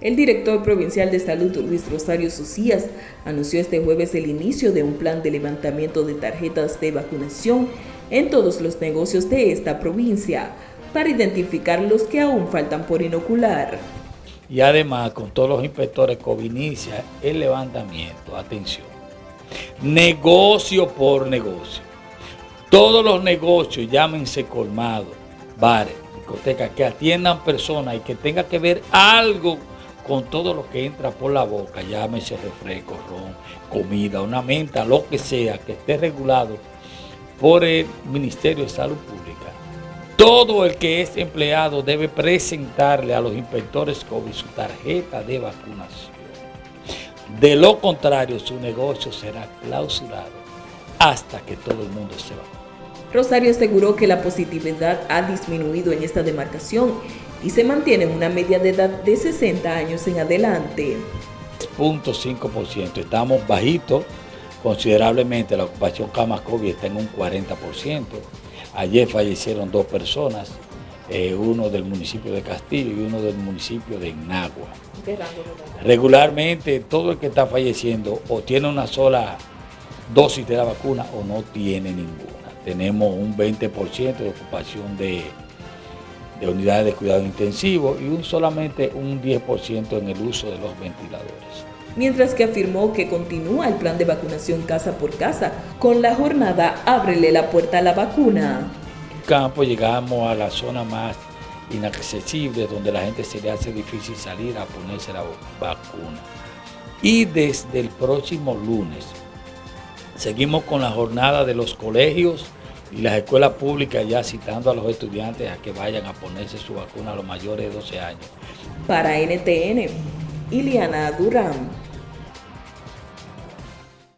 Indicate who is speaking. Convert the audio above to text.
Speaker 1: El director provincial de salud, Luis Rosario Socias, anunció este jueves el inicio de un plan de levantamiento de tarjetas de vacunación en todos los negocios de esta provincia para identificar los que aún faltan por inocular.
Speaker 2: Y además, con todos los inspectores COVID inicia el levantamiento, atención, negocio por negocio. Todos los negocios, llámense colmados, bares, discotecas, que atiendan personas y que tenga que ver algo con todo lo que entra por la boca, llámese refresco, ron, comida, una menta, lo que sea, que esté regulado por el Ministerio de Salud Pública. Todo el que es empleado debe presentarle a los inspectores COVID su tarjeta de vacunación. De lo contrario, su negocio será clausurado hasta que todo el mundo se vacune.
Speaker 1: Rosario aseguró que la positividad ha disminuido en esta demarcación y se mantiene en una media de edad de 60 años en adelante.
Speaker 2: 0.5%, estamos bajitos considerablemente, la ocupación camas COVID está en un 40%. Ayer fallecieron dos personas, eh, uno del municipio de Castillo y uno del municipio de Nagua. Regularmente todo el que está falleciendo o tiene una sola dosis de la vacuna o no tiene ninguna. Tenemos un 20% de ocupación de de unidades de cuidado intensivo y un solamente un 10% en el uso de los ventiladores.
Speaker 1: Mientras que afirmó que continúa el plan de vacunación casa por casa, con la jornada Ábrele la puerta a la vacuna.
Speaker 2: En campo llegamos a la zona más inaccesible, donde la gente se le hace difícil salir a ponerse la vacuna. Y desde el próximo lunes seguimos con la jornada de los colegios, y las escuelas públicas ya citando a los estudiantes a que vayan a ponerse su vacuna a los mayores de 12 años.
Speaker 1: Para NTN, Iliana Durán.